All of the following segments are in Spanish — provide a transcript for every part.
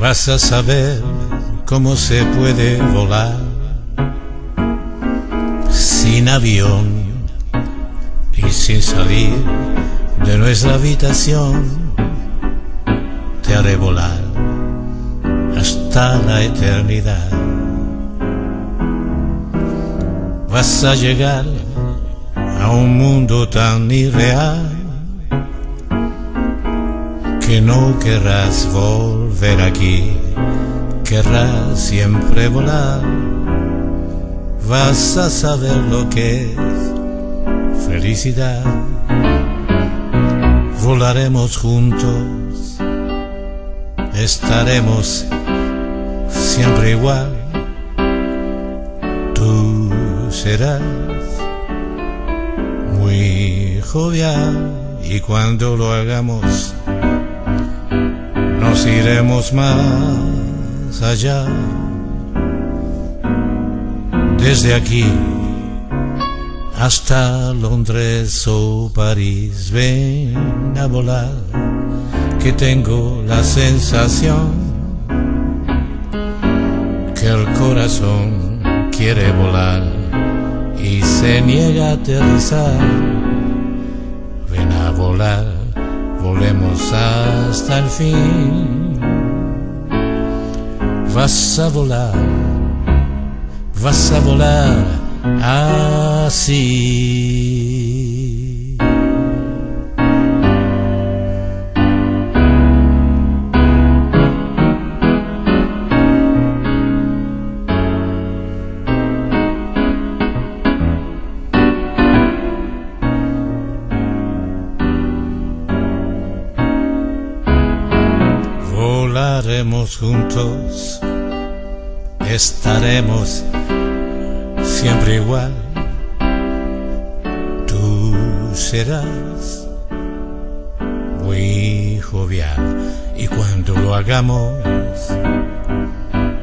vas a saber cómo se puede volar sin avión y sin salir de nuestra habitación. Te haré volar hasta la eternidad. Vas a llegar a un mundo tan irreal que no querrás volver aquí, querrás siempre volar. Vas a saber lo que es felicidad. Volaremos juntos, estaremos siempre igual. Tú serás muy jovial y cuando lo hagamos nos iremos más allá. Desde aquí hasta Londres o París, ven a volar, que tengo la sensación que el corazón quiere volar y se niega a aterrizar. Ven a volar, volemos hasta el fin. Vas a volar, vas a volar así. Volaremos juntos, estaremos siempre igual. Tú serás muy jovial y cuando lo hagamos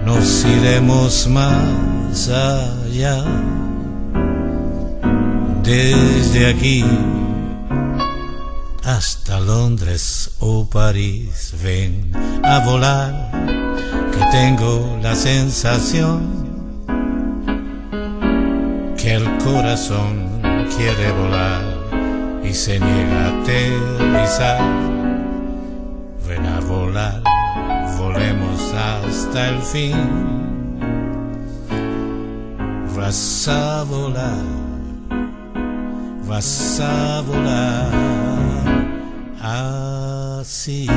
nos iremos más allá. Desde aquí hasta Londres o París, ven a volar, que tengo la sensación que el corazón quiere volar y se niega a aterrizar. Ven a volar, volemos hasta el fin. Vas a volar, vas a volar assim.